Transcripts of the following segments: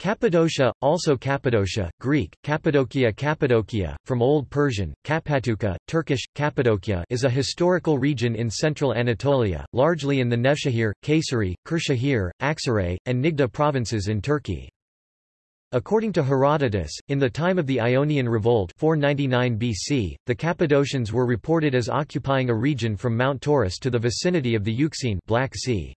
Cappadocia, also Cappadocia, Greek, Cappadocia Cappadocia, from Old Persian, Kapatuka, Turkish, Cappadocia is a historical region in central Anatolia, largely in the Nevşehir, Kayseri, Kırşehir, Aksaray, and Niğde provinces in Turkey. According to Herodotus, in the time of the Ionian Revolt 499 BC, the Cappadocians were reported as occupying a region from Mount Taurus to the vicinity of the Euxine Black sea.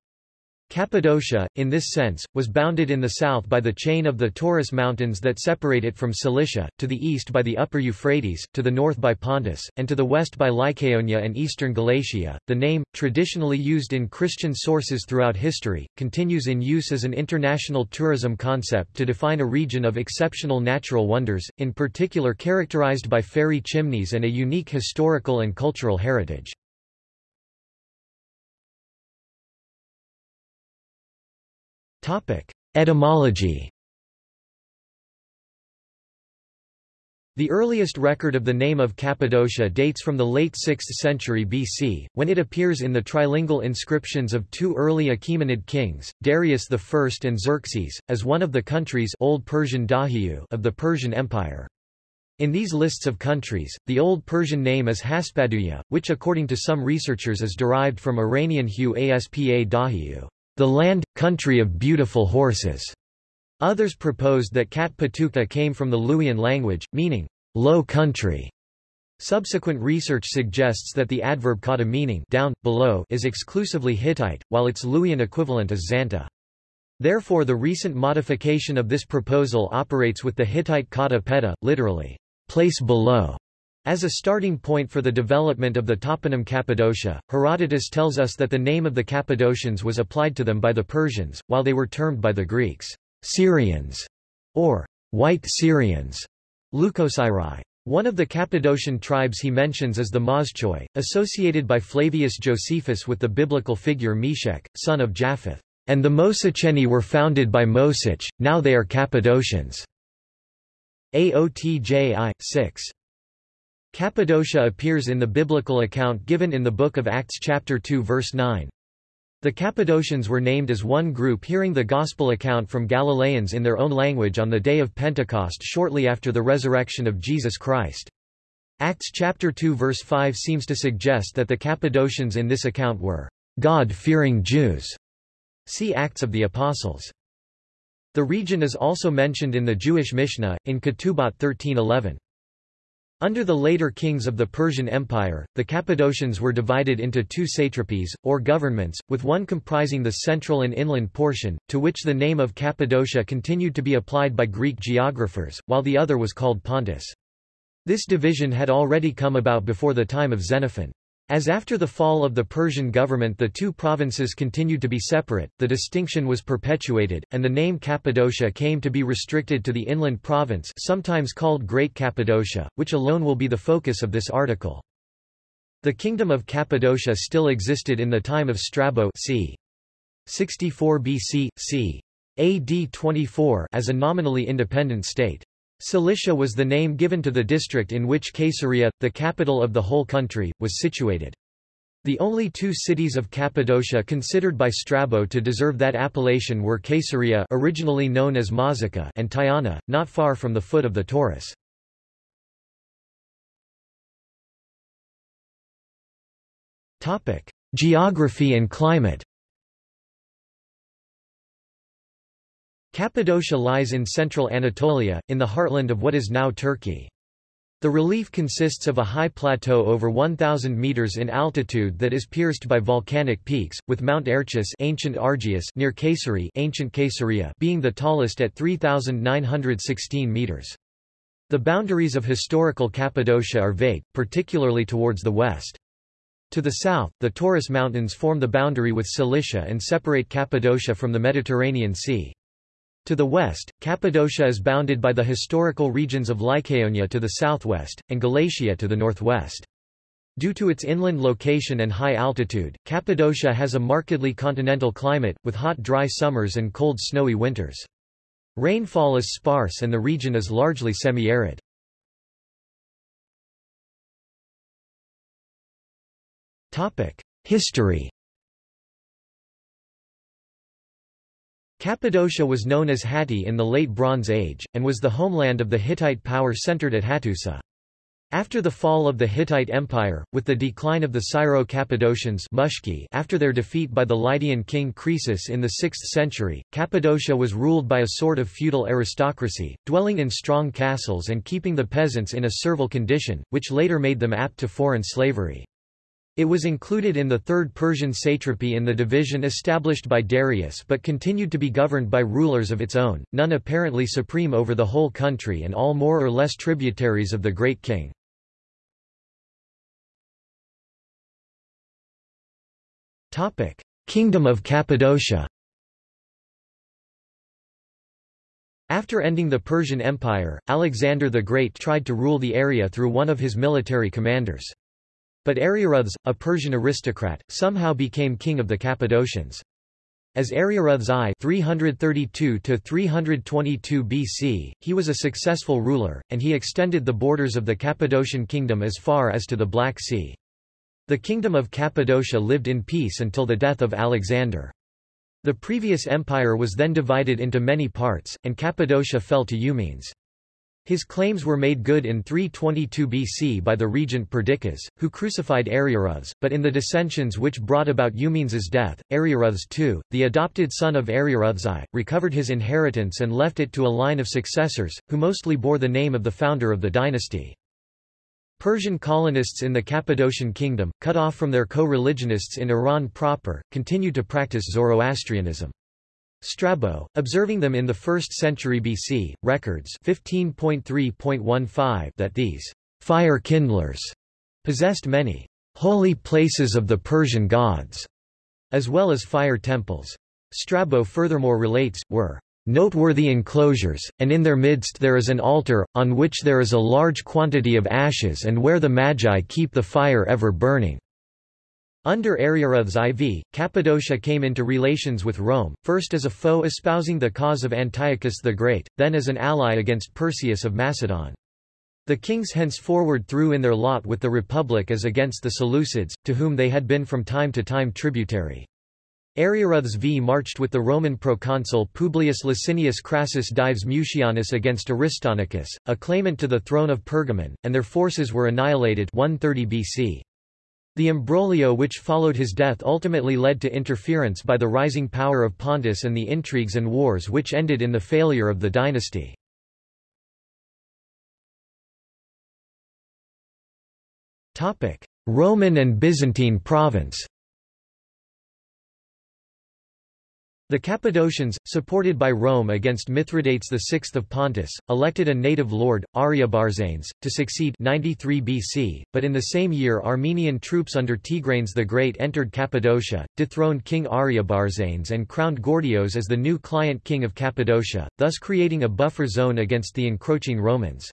Cappadocia, in this sense, was bounded in the south by the chain of the Taurus Mountains that separate it from Cilicia, to the east by the upper Euphrates, to the north by Pontus, and to the west by Lycaonia and eastern Galatia. The name, traditionally used in Christian sources throughout history, continues in use as an international tourism concept to define a region of exceptional natural wonders, in particular characterized by fairy chimneys and a unique historical and cultural heritage. Etymology. The earliest record of the name of Cappadocia dates from the late 6th century BC, when it appears in the trilingual inscriptions of two early Achaemenid kings, Darius I and Xerxes, as one of the countries Old Persian Dahiyu of the Persian Empire. In these lists of countries, the Old Persian name is Haspaduya, which according to some researchers is derived from Iranian Hu Aspa Dahiyu the land, country of beautiful horses. Others proposed that Kat Patuka came from the Luwian language, meaning, low country. Subsequent research suggests that the adverb kata meaning down, below is exclusively Hittite, while its Luwian equivalent is Zanta. Therefore the recent modification of this proposal operates with the Hittite kata peta, literally, place below, as a starting point for the development of the toponym Cappadocia, Herodotus tells us that the name of the Cappadocians was applied to them by the Persians, while they were termed by the Greeks, Syrians, or white Syrians, Leucosyri. One of the Cappadocian tribes he mentions is the Moschoi, associated by Flavius Josephus with the biblical figure Meshech, son of Japheth. And the Mosecheni were founded by Mosech, now they are Cappadocians. Aotji 6. Cappadocia appears in the biblical account given in the Book of Acts chapter 2 verse 9. The Cappadocians were named as one group hearing the Gospel account from Galileans in their own language on the day of Pentecost shortly after the resurrection of Jesus Christ. Acts chapter 2 verse 5 seems to suggest that the Cappadocians in this account were God-fearing Jews. See Acts of the Apostles. The region is also mentioned in the Jewish Mishnah, in Ketubot 1311. Under the later kings of the Persian Empire, the Cappadocians were divided into two satrapies, or governments, with one comprising the central and inland portion, to which the name of Cappadocia continued to be applied by Greek geographers, while the other was called Pontus. This division had already come about before the time of Xenophon. As after the fall of the Persian government the two provinces continued to be separate, the distinction was perpetuated, and the name Cappadocia came to be restricted to the inland province sometimes called Great Cappadocia, which alone will be the focus of this article. The kingdom of Cappadocia still existed in the time of Strabo c. 64 BC, c. AD 24 as a nominally independent state. Cilicia was the name given to the district in which Caesarea, the capital of the whole country, was situated. The only two cities of Cappadocia considered by Strabo to deserve that appellation were Caesarea originally known as Mazaca and Tyana, not far from the foot of the Taurus. Geography and climate Cappadocia lies in central Anatolia, in the heartland of what is now Turkey. The relief consists of a high plateau over 1,000 meters in altitude that is pierced by volcanic peaks, with Mount Erciyes ancient Argaeus near Kayseri ancient Caesarea being the tallest at 3,916 meters. The boundaries of historical Cappadocia are vague, particularly towards the west. To the south, the Taurus Mountains form the boundary with Cilicia and separate Cappadocia from the Mediterranean Sea. To the west, Cappadocia is bounded by the historical regions of Lycaonia to the southwest, and Galatia to the northwest. Due to its inland location and high altitude, Cappadocia has a markedly continental climate, with hot dry summers and cold snowy winters. Rainfall is sparse and the region is largely semi-arid. History Cappadocia was known as Hatti in the Late Bronze Age, and was the homeland of the Hittite power centered at Hattusa. After the fall of the Hittite Empire, with the decline of the Syro-Cappadocians after their defeat by the Lydian king Croesus in the 6th century, Cappadocia was ruled by a sort of feudal aristocracy, dwelling in strong castles and keeping the peasants in a servile condition, which later made them apt to foreign slavery. It was included in the Third Persian satrapy in the division established by Darius but continued to be governed by rulers of its own, none apparently supreme over the whole country and all more or less tributaries of the great king. Kingdom of Cappadocia. After ending the Persian Empire, Alexander the Great tried to rule the area through one of his military commanders. But Ariarathes, a Persian aristocrat, somehow became king of the Cappadocians. As Ariarathes I 332 BC, he was a successful ruler, and he extended the borders of the Cappadocian kingdom as far as to the Black Sea. The kingdom of Cappadocia lived in peace until the death of Alexander. The previous empire was then divided into many parts, and Cappadocia fell to Eumenes. His claims were made good in 322 BC by the regent Perdiccas, who crucified Ariarathes, but in the dissensions which brought about Eumenes's death, Ariarathes II, the adopted son of Ariarathes I, recovered his inheritance and left it to a line of successors, who mostly bore the name of the founder of the dynasty. Persian colonists in the Cappadocian kingdom, cut off from their co-religionists in Iran proper, continued to practice Zoroastrianism. Strabo, observing them in the 1st century BC, records 15.3.15 that these fire kindlers possessed many holy places of the Persian gods, as well as fire temples. Strabo furthermore relates, were noteworthy enclosures, and in their midst there is an altar, on which there is a large quantity of ashes and where the Magi keep the fire ever burning. Under Ariarathes IV, Cappadocia came into relations with Rome, first as a foe espousing the cause of Antiochus the Great, then as an ally against Perseus of Macedon. The kings henceforward threw in their lot with the Republic as against the Seleucids, to whom they had been from time to time tributary. Ariarathes V marched with the Roman proconsul Publius Licinius Crassus Dives Mucianus against Aristonicus, a claimant to the throne of Pergamon, and their forces were annihilated 130 BC. The imbroglio which followed his death ultimately led to interference by the rising power of Pontus and the intrigues and wars which ended in the failure of the dynasty. Roman and Byzantine province The Cappadocians, supported by Rome against Mithridates VI of Pontus, elected a native lord, Ariobarzanes, to succeed 93 BC, but in the same year Armenian troops under Tigranes the Great entered Cappadocia, dethroned King Ariobarzanes and crowned Gordios as the new client king of Cappadocia, thus creating a buffer zone against the encroaching Romans.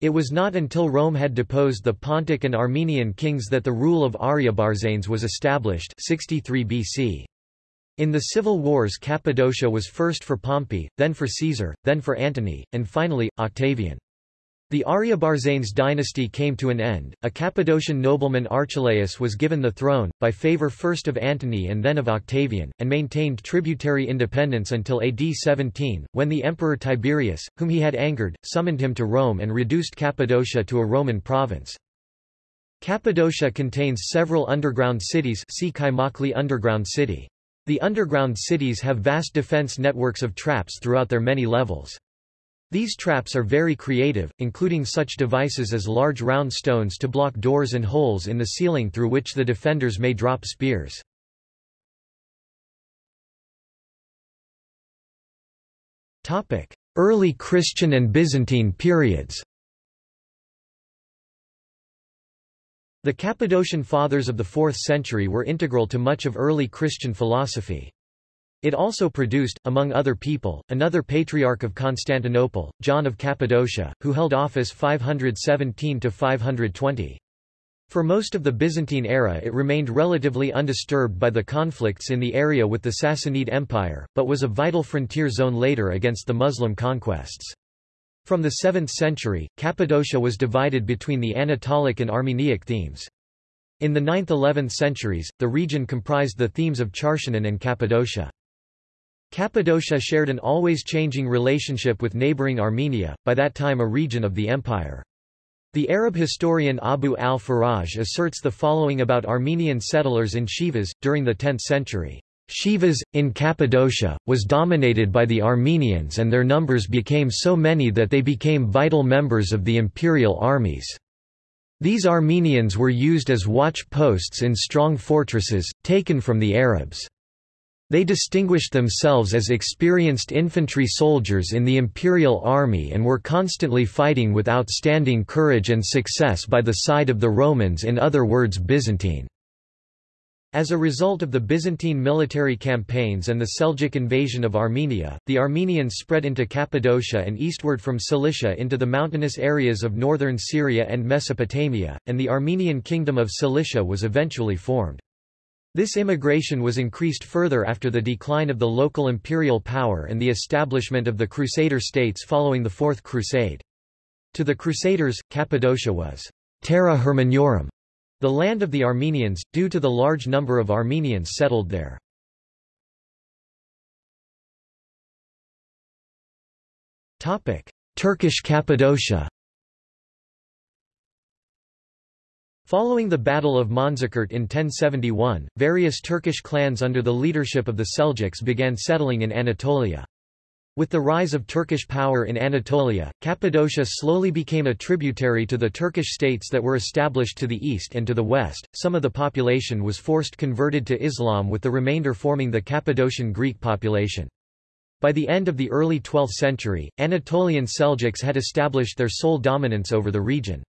It was not until Rome had deposed the Pontic and Armenian kings that the rule of Ariobarzanes was established 63 BC. In the civil wars Cappadocia was first for Pompey, then for Caesar, then for Antony, and finally, Octavian. The Ariobarzanes dynasty came to an end, a Cappadocian nobleman Archelaus was given the throne, by favor first of Antony and then of Octavian, and maintained tributary independence until AD 17, when the emperor Tiberius, whom he had angered, summoned him to Rome and reduced Cappadocia to a Roman province. Cappadocia contains several underground cities see Kaymakli underground city. The underground cities have vast defense networks of traps throughout their many levels. These traps are very creative, including such devices as large round stones to block doors and holes in the ceiling through which the defenders may drop spears. Early Christian and Byzantine periods The Cappadocian Fathers of the 4th century were integral to much of early Christian philosophy. It also produced, among other people, another patriarch of Constantinople, John of Cappadocia, who held office 517–520. For most of the Byzantine era it remained relatively undisturbed by the conflicts in the area with the Sassanid Empire, but was a vital frontier zone later against the Muslim conquests. From the 7th century, Cappadocia was divided between the Anatolic and Armeniac themes. In the 9th–11th centuries, the region comprised the themes of Charsianon and Cappadocia. Cappadocia shared an always changing relationship with neighboring Armenia, by that time a region of the empire. The Arab historian Abu al-Faraj asserts the following about Armenian settlers in Sivas, during the 10th century. Sivas, in Cappadocia, was dominated by the Armenians and their numbers became so many that they became vital members of the imperial armies. These Armenians were used as watch posts in strong fortresses, taken from the Arabs. They distinguished themselves as experienced infantry soldiers in the imperial army and were constantly fighting with outstanding courage and success by the side of the Romans in other words Byzantine. As a result of the Byzantine military campaigns and the Seljuk invasion of Armenia, the Armenians spread into Cappadocia and eastward from Cilicia into the mountainous areas of northern Syria and Mesopotamia, and the Armenian kingdom of Cilicia was eventually formed. This immigration was increased further after the decline of the local imperial power and the establishment of the Crusader states following the Fourth Crusade. To the Crusaders, Cappadocia was terra Armeniorum, the land of the Armenians, due to the large number of Armenians settled there. Turkish Cappadocia Following the Battle of Manzikert in 1071, various Turkish clans under the leadership of the Seljuks began settling in Anatolia. With the rise of Turkish power in Anatolia, Cappadocia slowly became a tributary to the Turkish states that were established to the east and to the west. Some of the population was forced converted to Islam with the remainder forming the Cappadocian Greek population. By the end of the early 12th century, Anatolian Seljuks had established their sole dominance over the region.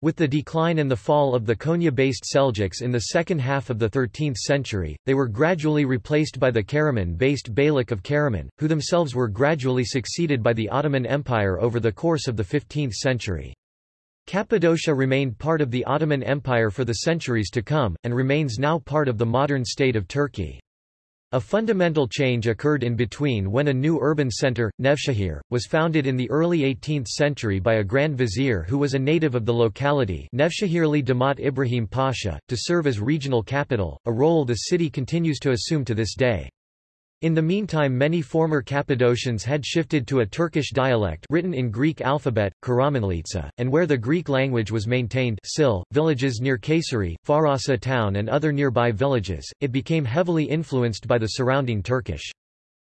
With the decline and the fall of the Konya-based Seljuks in the second half of the 13th century, they were gradually replaced by the Karaman-based Beylik of Karaman, who themselves were gradually succeeded by the Ottoman Empire over the course of the 15th century. Cappadocia remained part of the Ottoman Empire for the centuries to come, and remains now part of the modern state of Turkey. A fundamental change occurred in between when a new urban centre, Nevşehir, was founded in the early 18th century by a Grand Vizier who was a native of the locality Nevşehirli Damat Ibrahim Pasha, to serve as regional capital, a role the city continues to assume to this day. In the meantime many former Cappadocians had shifted to a Turkish dialect written in Greek alphabet, Karamanlitsa, and where the Greek language was maintained Sil, villages near Kayseri, Farasa town and other nearby villages, it became heavily influenced by the surrounding Turkish.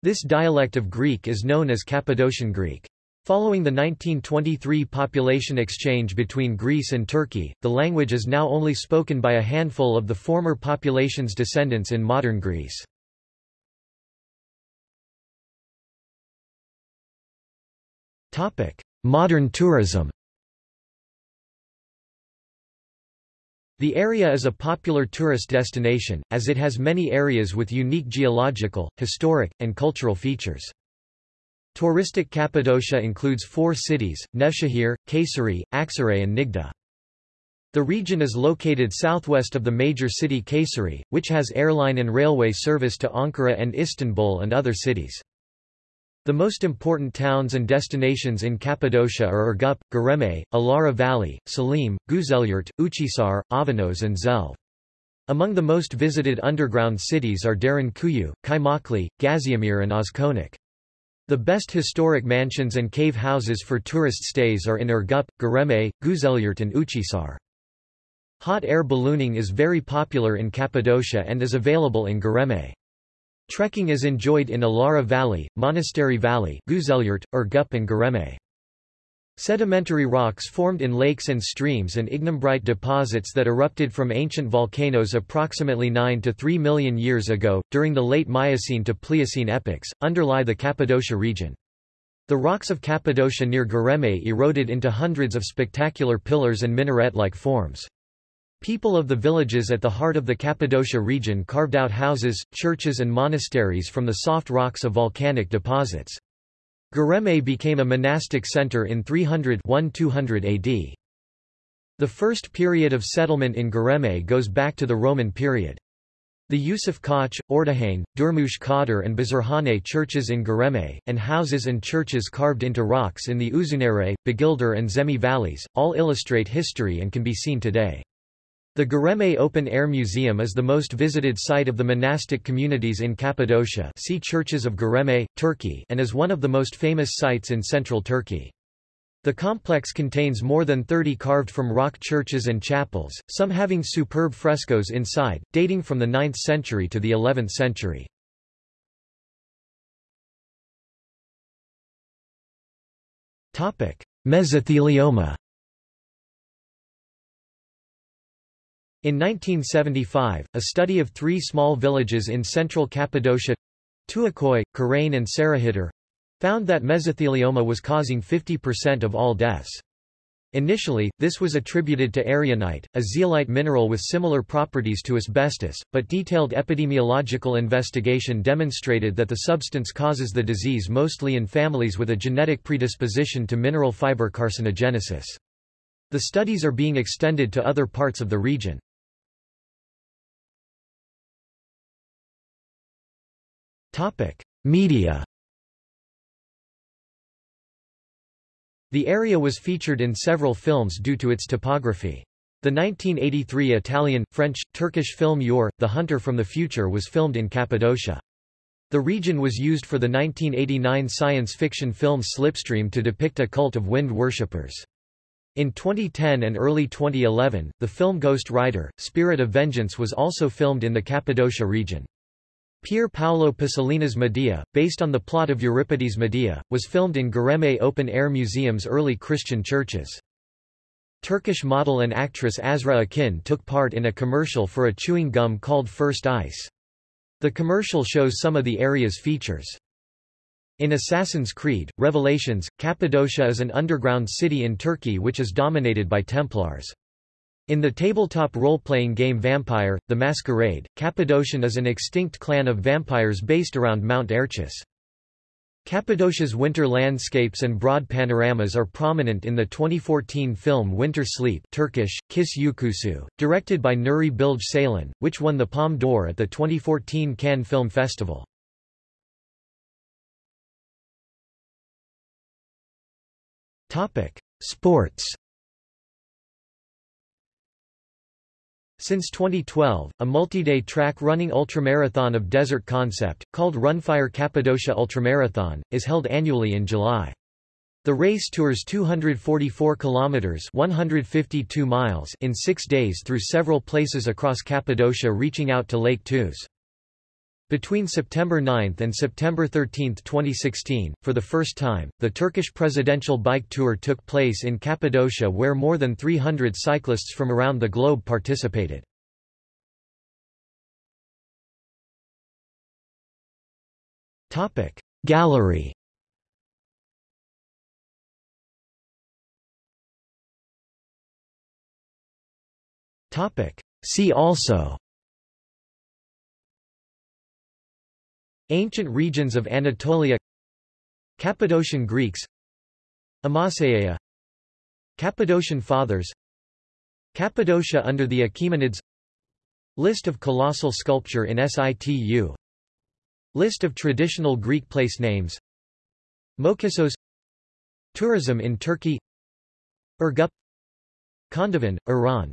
This dialect of Greek is known as Cappadocian Greek. Following the 1923 population exchange between Greece and Turkey, the language is now only spoken by a handful of the former population's descendants in modern Greece. Modern tourism The area is a popular tourist destination, as it has many areas with unique geological, historic, and cultural features. Touristic Cappadocia includes four cities, Nevşehir, Kayseri, Aksaray and Niğde. The region is located southwest of the major city Kayseri, which has airline and railway service to Ankara and Istanbul and other cities. The most important towns and destinations in Cappadocia are Urgup, Göreme, Ihlara Valley, Selime, Güzelyurt, Uchisar, Avanos and Zelve. Among the most visited underground cities are Derinkuyu, Kaymakli, Gaziemir and Ozkonak. The best historic mansions and cave houses for tourist stays are in Urgup, Göreme, Güzelyurt and Uchisar. Hot air ballooning is very popular in Cappadocia and is available in Göreme. Trekking is enjoyed in Ihlara Valley, Monastery Valley, Güzelyurt, Urgup and Göreme. Sedimentary rocks formed in lakes and streams and ignimbrite deposits that erupted from ancient volcanoes approximately 9 to 3 million years ago, during the late Miocene to Pliocene epochs, underlie the Cappadocia region. The rocks of Cappadocia near Göreme eroded into hundreds of spectacular pillars and minaret-like forms. People of the villages at the heart of the Cappadocia region carved out houses, churches and monasteries from the soft rocks of volcanic deposits. Göreme became a monastic center in 300-1200 AD. The first period of settlement in Göreme goes back to the Roman period. The Yusuf Koç, Ortahan, Durmuş Kadir and Bazarhane churches in Göreme, and houses and churches carved into rocks in the Uzundere, Bagilder and Zemi valleys, all illustrate history and can be seen today. The Göreme Open Air Museum is the most visited site of the monastic communities in Cappadocia see Churches of Göreme, Turkey and is one of the most famous sites in central Turkey. The complex contains more than 30 carved from rock churches and chapels, some having superb frescoes inside, dating from the 9th century to the 11th century. Mesothelioma In 1975, a study of three small villages in central Cappadocia Tuakoy, Karain and Sarahidar found that mesothelioma was causing 50% of all deaths. Initially, this was attributed to erionite, a zeolite mineral with similar properties to asbestos, but detailed epidemiological investigation demonstrated that the substance causes the disease mostly in families with a genetic predisposition to mineral fiber carcinogenesis. The studies are being extended to other parts of the region. Media The area was featured in several films due to its topography. The 1983 Italian, French, Turkish film Yor, The Hunter from the Future was filmed in Cappadocia. The region was used for the 1989 science fiction film Slipstream to depict a cult of wind worshippers. In 2010 and early 2011, the film Ghost Rider, Spirit of Vengeance was also filmed in the Cappadocia region. Pier Paolo Pasolini's Medea, based on the plot of Euripides' Medea, was filmed in Göreme Open Air Museum's early Christian churches. Turkish model and actress Azra Akin took part in a commercial for a chewing gum called First Ice. The commercial shows some of the area's features. In Assassin's Creed, Revelations, Cappadocia is an underground city in Turkey which is dominated by Templars. In the tabletop role-playing game Vampire, The Masquerade, Cappadocian is an extinct clan of vampires based around Mount Erciyes. Cappadocia's winter landscapes and broad panoramas are prominent in the 2014 film Winter Sleep Turkish, Kış Uykusu, directed by Nuri Bilge Ceylan, which won the Palme d'Or at the 2014 Cannes Film Festival. Sports Since 2012, a multi-day track running ultramarathon of desert concept, called Runfire Cappadocia Ultramarathon, is held annually in July. The race tours 244 kilometers (152 miles) in 6 days through several places across Cappadocia reaching out to Lake Tuz. Between September 9 and September 13, 2016, for the first time, the Turkish presidential bike tour took place in Cappadocia where more than 300 cyclists from around the globe participated. Gallery See also Ancient regions of Anatolia Cappadocian Greeks Amaseia Cappadocian Fathers Cappadocia under the Achaemenids List of colossal sculpture in situ List of traditional Greek place names Mokissos Tourism in Turkey Urgup Kandovan, Iran